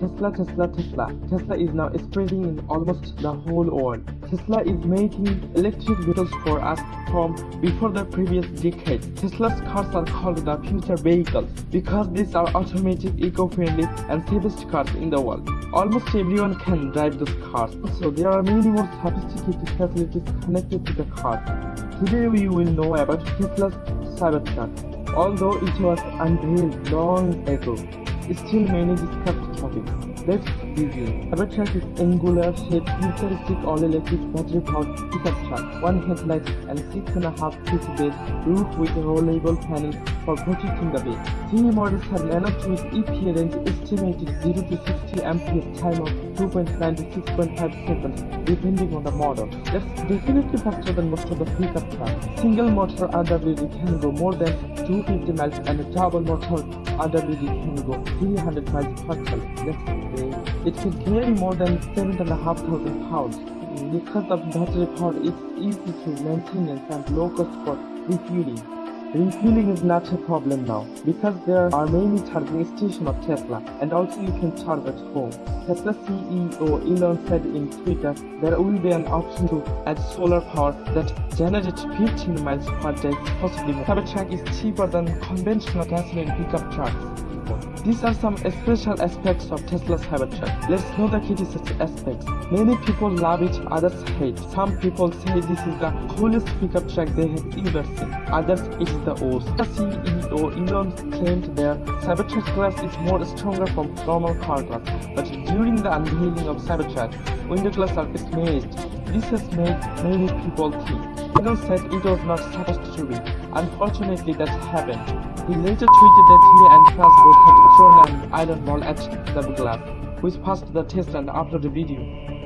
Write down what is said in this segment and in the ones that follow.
Tesla, Tesla, Tesla. Tesla is now spreading in almost the whole world. Tesla is making electric vehicles for us from before the previous decade. Tesla's cars are called the future vehicles because these are automatic, eco-friendly, and safest cars in the world. Almost everyone can drive those cars. Also, there are many more sophisticated facilities connected to the car. Today we will know about Tesla's Cybertruck. Although it was unveiled long ago, still many discussed Let's begin. Cybertruck is angular shaped futuristic all-electric battery-powered pickup truck, one headlight and six and a half feet base roof with a rollable panels for protecting the base. Three models have managed with EPA range estimated 0 to 60 amperes time of 2.9 to 6.5 seconds depending on the model. That's definitely faster than most of the pickup trucks. Single motor RWD can go more than 250 miles and a double motor RWD can go 300 miles per ton. It can carry more than 7,500 pounds. Because of battery power, it's easy to maintenance and low cost for refueling. Refueling is not a problem now because there are many charging stations of Tesla and also you can charge at home. Tesla CEO Elon said in Twitter there will be an option to add solar power that generates 15 miles per day, possibly. Cybertruck is cheaper than conventional gasoline pickup trucks. These are some special aspects of Tesla's Cybertruck. Let's know the criticism aspects. Many people love it, others hate. Some people say this is the coolest pickup truck they have ever seen. Others it is the worst. The CEO Elon claimed their Cybertruck glass is more stronger from normal car glass. But during the unveiling of Cybertruck, window glass are smashed. This has made many people think. Elon said it was not supposed to be. Unfortunately, that happened. He later tweeted that he and Frasburg had thrown an iron ball at the glass, which passed the test and uploaded the video.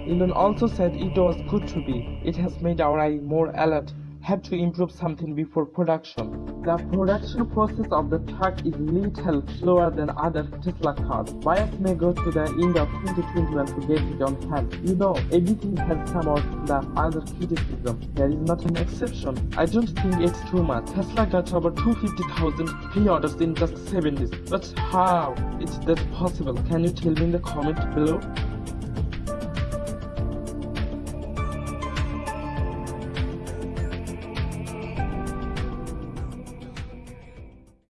Elon also said it was good to be. It has made our eye more alert have to improve something before production. The production process of the truck is little slower than other Tesla cars. Buyers may go to the end of 2021 to get it on hand. You know, everything has some of the other criticism. There is not an exception. I don't think it's too much. Tesla got over 250,000 pre-orders in just 7 days. But how is that possible? Can you tell me in the comment below?